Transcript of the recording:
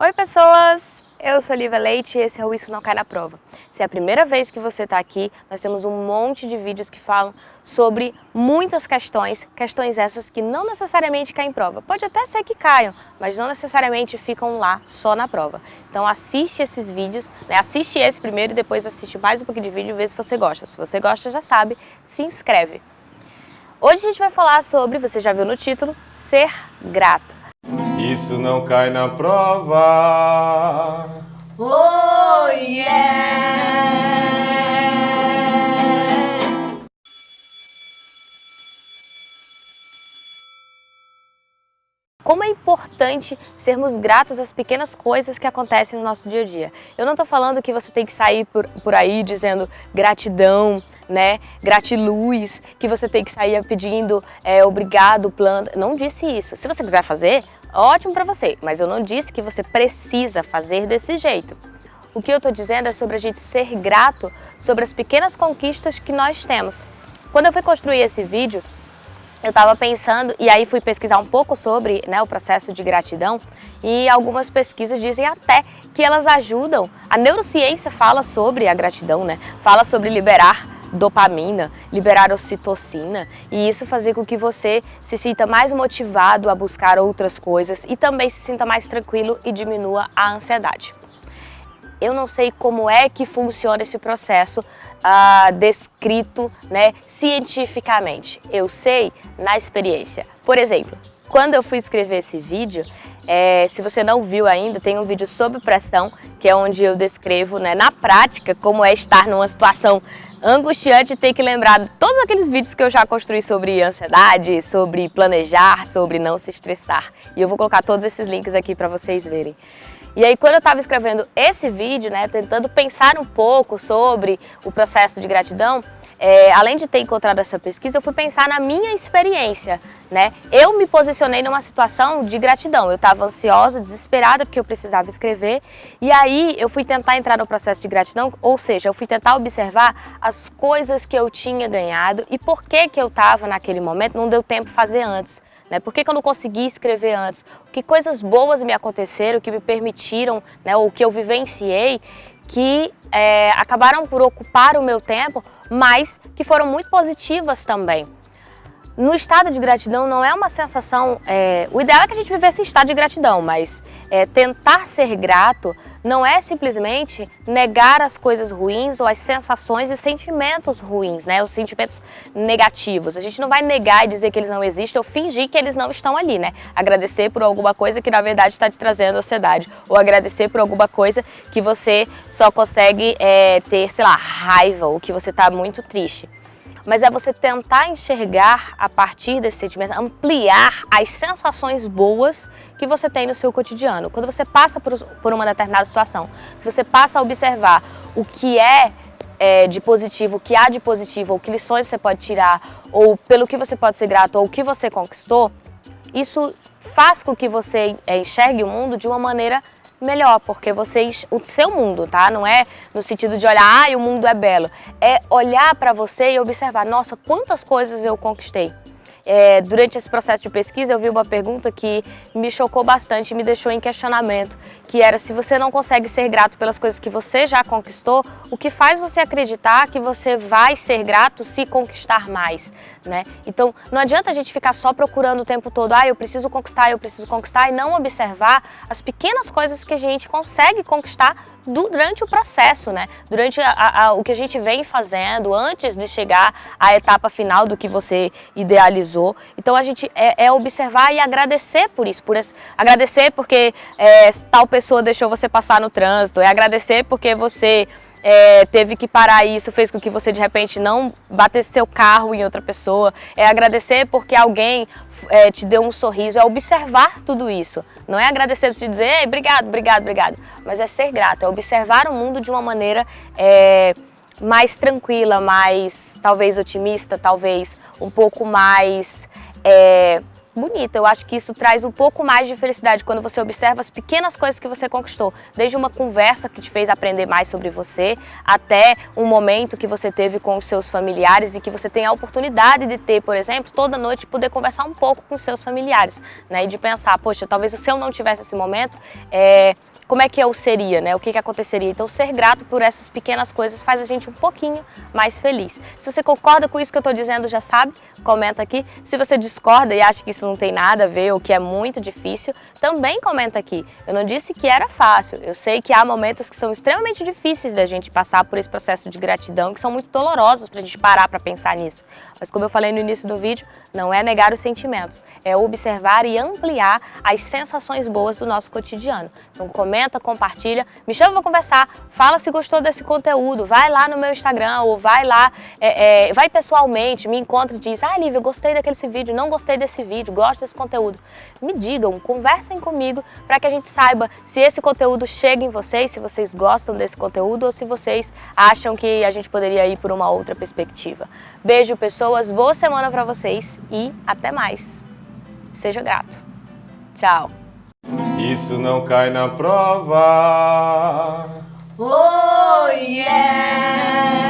Oi pessoas, eu sou Lívia Leite e esse é o Isso Não Cai na Prova. Se é a primeira vez que você está aqui, nós temos um monte de vídeos que falam sobre muitas questões, questões essas que não necessariamente caem em prova. Pode até ser que caiam, mas não necessariamente ficam lá só na prova. Então assiste esses vídeos, né? assiste esse primeiro e depois assiste mais um pouquinho de vídeo e vê se você gosta. Se você gosta, já sabe, se inscreve. Hoje a gente vai falar sobre, você já viu no título, ser grato. Isso não cai na prova. Oh yeah! Importante sermos gratos às pequenas coisas que acontecem no nosso dia a dia. Eu não estou falando que você tem que sair por, por aí dizendo gratidão, né, gratiluz, que você tem que sair pedindo é, obrigado, planta. Não disse isso. Se você quiser fazer, ótimo para você, mas eu não disse que você precisa fazer desse jeito. O que eu estou dizendo é sobre a gente ser grato sobre as pequenas conquistas que nós temos. Quando eu fui construir esse vídeo, eu estava pensando, e aí fui pesquisar um pouco sobre né, o processo de gratidão, e algumas pesquisas dizem até que elas ajudam, a neurociência fala sobre a gratidão, né? fala sobre liberar dopamina, liberar ocitocina e isso fazer com que você se sinta mais motivado a buscar outras coisas e também se sinta mais tranquilo e diminua a ansiedade. Eu não sei como é que funciona esse processo uh, descrito né, cientificamente. Eu sei na experiência. Por exemplo, quando eu fui escrever esse vídeo, é, se você não viu ainda, tem um vídeo sobre pressão, que é onde eu descrevo né, na prática como é estar numa situação angustiante e ter que lembrar todos aqueles vídeos que eu já construí sobre ansiedade, sobre planejar, sobre não se estressar. E eu vou colocar todos esses links aqui para vocês verem. E aí quando eu estava escrevendo esse vídeo, né, tentando pensar um pouco sobre o processo de gratidão, é, além de ter encontrado essa pesquisa, eu fui pensar na minha experiência, né? Eu me posicionei numa situação de gratidão, eu estava ansiosa, desesperada porque eu precisava escrever e aí eu fui tentar entrar no processo de gratidão, ou seja, eu fui tentar observar as coisas que eu tinha ganhado e por que que eu estava naquele momento, não deu tempo fazer antes. Né? Por que, que eu não consegui escrever antes? Que coisas boas me aconteceram, que me permitiram, né, ou que eu vivenciei, que é, acabaram por ocupar o meu tempo, mas que foram muito positivas também. No estado de gratidão não é uma sensação... É, o ideal é que a gente vivesse em estado de gratidão, mas é, tentar ser grato não é simplesmente negar as coisas ruins ou as sensações e os sentimentos ruins, né? Os sentimentos negativos. A gente não vai negar e dizer que eles não existem ou fingir que eles não estão ali, né? Agradecer por alguma coisa que na verdade está te trazendo ansiedade ou agradecer por alguma coisa que você só consegue é, ter, sei lá, raiva ou que você está muito triste mas é você tentar enxergar a partir desse sentimento, ampliar as sensações boas que você tem no seu cotidiano. Quando você passa por, uma determinada situação, se você passa a observar o que é, é de positivo, o que há de positivo, ou que lições você pode tirar, ou pelo que você pode ser grato, ou o que você conquistou, isso faz com que você é, enxergue o mundo de uma maneira melhor, porque vocês, o seu mundo, tá? Não é no sentido de olhar, ah, o mundo é belo. É olhar para você e observar, nossa, quantas coisas eu conquistei. É, durante esse processo de pesquisa eu vi uma pergunta que me chocou bastante me deixou em questionamento, que era se você não consegue ser grato pelas coisas que você já conquistou, o que faz você acreditar que você vai ser grato se conquistar mais, né? Então não adianta a gente ficar só procurando o tempo todo, ah, eu preciso conquistar, eu preciso conquistar, e não observar as pequenas coisas que a gente consegue conquistar durante o processo, né? Durante a, a, o que a gente vem fazendo antes de chegar à etapa final do que você idealizou. Então a gente é, é observar e agradecer por isso, por esse, agradecer porque é, tal pessoa deixou você passar no trânsito, é agradecer porque você é, teve que parar isso, fez com que você de repente não batesse seu carro em outra pessoa, é agradecer porque alguém é, te deu um sorriso, é observar tudo isso. Não é agradecer te dizer, obrigado, obrigado, obrigado, mas é ser grato, é observar o mundo de uma maneira é, mais tranquila, mais talvez otimista, talvez um pouco mais é, bonita. Eu acho que isso traz um pouco mais de felicidade quando você observa as pequenas coisas que você conquistou. Desde uma conversa que te fez aprender mais sobre você, até um momento que você teve com os seus familiares e que você tem a oportunidade de ter, por exemplo, toda noite poder conversar um pouco com os seus familiares, né? E de pensar, poxa, talvez se eu não tivesse esse momento, é, como é que eu seria, né? O que, que aconteceria? Então, ser grato por essas pequenas coisas faz a gente um pouquinho mais feliz. Se você concorda com isso que eu estou dizendo, já sabe, comenta aqui. Se você discorda e acha que isso não tem nada a ver ou que é muito difícil, também comenta aqui. Eu não disse que era fácil. Eu sei que há momentos que são extremamente difíceis da gente passar por esse processo de gratidão, que são muito dolorosos para a gente parar para pensar nisso. Mas como eu falei no início do vídeo, não é negar os sentimentos, é observar e ampliar as sensações boas do nosso cotidiano. Então comenta, compartilha, me chama para conversar, fala se gostou desse conteúdo, vai lá no meu Instagram ou vai lá, é, é, vai pessoalmente, me encontra e diz, ah Lívia, gostei daquele vídeo, não gostei desse vídeo, gosto desse conteúdo. Me digam, conversem comigo para que a gente saiba se esse conteúdo chega em vocês, se vocês gostam desse conteúdo ou se vocês acham que a gente poderia ir por uma outra perspectiva. Beijo pessoas, boa semana para vocês e até mais. Seja grato. Tchau. Isso não cai na prova. Oh, yeah!